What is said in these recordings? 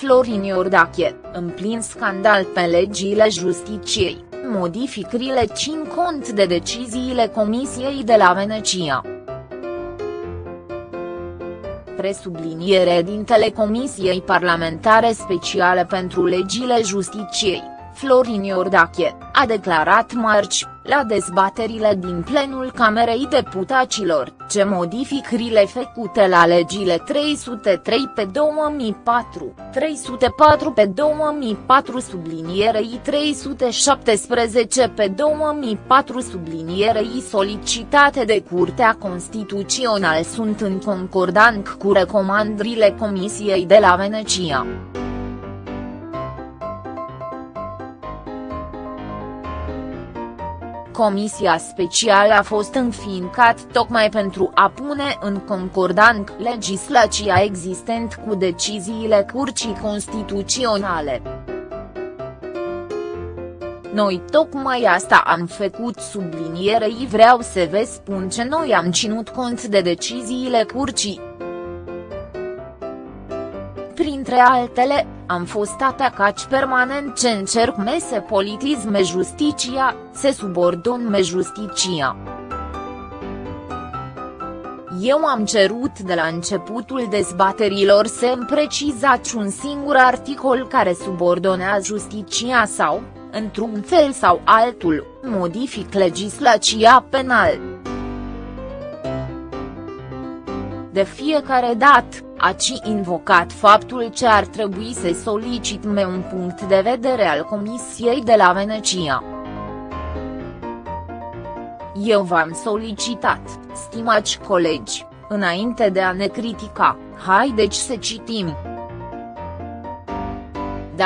Florin Iordache, în plin scandal pe legile justiciei, modificările țin cont de deciziile Comisiei de la Venecia. Presubliniere din Comisiei Parlamentare Speciale pentru Legile Justiciei, Florin Iordache, a declarat marți, la dezbaterile din plenul Camerei Deputaților, ce modificările făcute la legile 303 pe 2004, 304 pe 2004 sublinierei 317 pe 2004 sublinierei solicitate de Curtea Constituțională sunt în concordant cu recomandările Comisiei de la Venecia. Comisia specială a fost înființat tocmai pentru a pune în concordant legislația existent cu deciziile Curții Constituționale. Noi tocmai asta am făcut sublinierei vreau să vă spun ce noi am ținut cont de deciziile curcii. Printre altele, am fost atacați permanent ce încerc mese politisme justicia, se subordonme justicia. Eu am cerut de la începutul dezbaterilor să îmi precizați un singur articol care subordonează justicia sau, într-un fel sau altul, modific legislația penală. De fiecare dată, aci invocat faptul ce ar trebui să solicitme un punct de vedere al Comisiei de la Venecia. Eu v-am solicitat, stimați colegi, înainte de a ne critica, haideți să citim.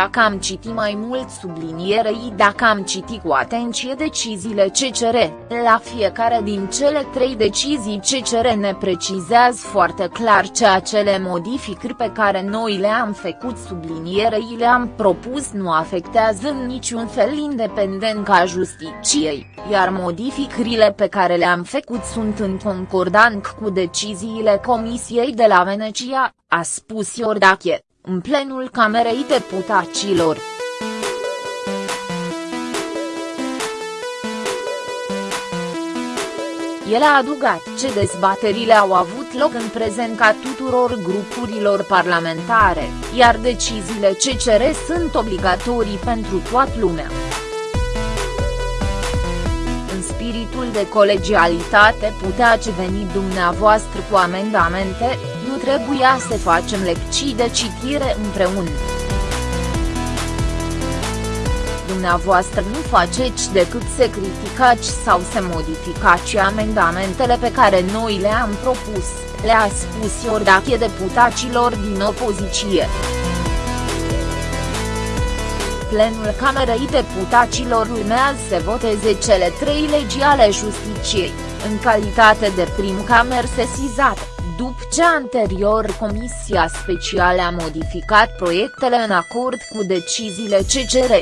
Dacă am citit mai mult sublinierei dacă am citit cu atenție deciziile CCR, la fiecare din cele trei decizii CCR ne precizează foarte clar ce acele modificări pe care noi le-am făcut sublinierei le-am propus nu afectează în niciun fel independența justiciei, iar modificările pe care le-am făcut sunt în concordant cu deciziile Comisiei de la Venecia, a spus Iordache în plenul Camerei Deputaților. El a adugat ce dezbaterile au avut loc în prezența tuturor grupurilor parlamentare, iar deciziile CCR sunt obligatorii pentru toată lumea. În spiritul de colegialitate puteați veni dumneavoastră cu amendamente, nu trebuia să facem lecții de citire împreună. Dumneavoastră nu faceți decât să criticați sau să modificați amendamentele pe care noi le-am propus, le-a spus Iordache deputaților din opoziție. Plenul Camerei Deputaților urmează să voteze cele trei legi ale justiciei, în calitate de prim camer sesizată după ce anterior Comisia Specială a modificat proiectele în acord cu deciziile CCR.